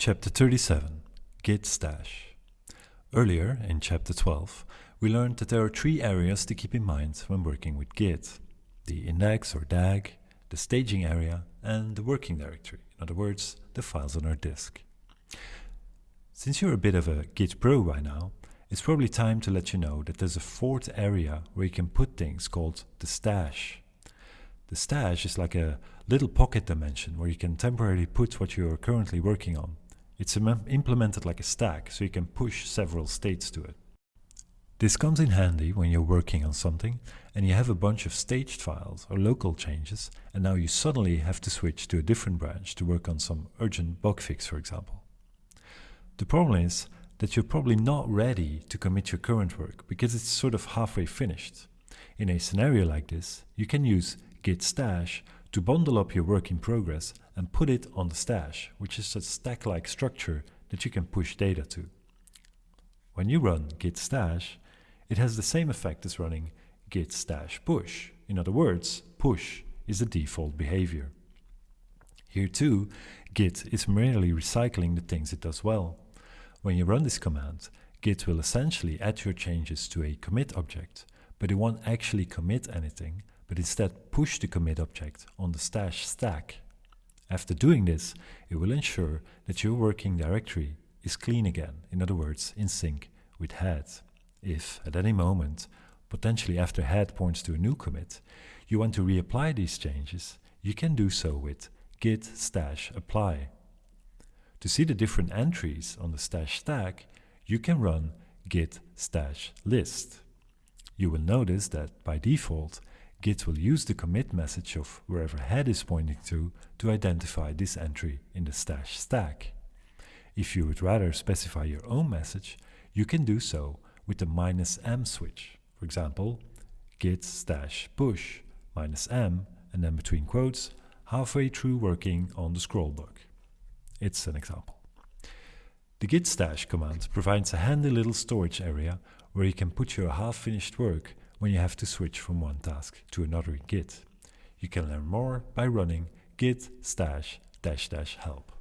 Chapter 37 Git Stash Earlier, in Chapter 12, we learned that there are three areas to keep in mind when working with Git. The index or DAG, the staging area, and the working directory, in other words, the files on our disk. Since you're a bit of a Git pro by now, it's probably time to let you know that there's a fourth area where you can put things called the stash. The stash is like a little pocket dimension where you can temporarily put what you are currently working on. It's implemented like a stack, so you can push several states to it. This comes in handy when you're working on something and you have a bunch of staged files or local changes and now you suddenly have to switch to a different branch to work on some urgent bug fix for example. The problem is that you're probably not ready to commit your current work because it's sort of halfway finished. In a scenario like this, you can use git stash to bundle up your work in progress and put it on the stash, which is a stack-like structure that you can push data to. When you run git stash, it has the same effect as running git stash push. In other words, push is the default behavior. Here too, git is merely recycling the things it does well. When you run this command, git will essentially add your changes to a commit object, but it won't actually commit anything, but instead push the commit object on the stash stack. After doing this, it will ensure that your working directory is clean again, in other words, in sync with head. If, at any moment, potentially after head points to a new commit, you want to reapply these changes, you can do so with git stash apply. To see the different entries on the stash stack, you can run git stash list. You will notice that by default, Git will use the commit message of wherever head is pointing to to identify this entry in the stash stack. If you would rather specify your own message, you can do so with the minus "-m switch. For example, git stash push minus "-m and then between quotes halfway through working on the scroll bug. It's an example. The git stash command provides a handy little storage area where you can put your half-finished work when you have to switch from one task to another in Git. You can learn more by running git stash dash dash help.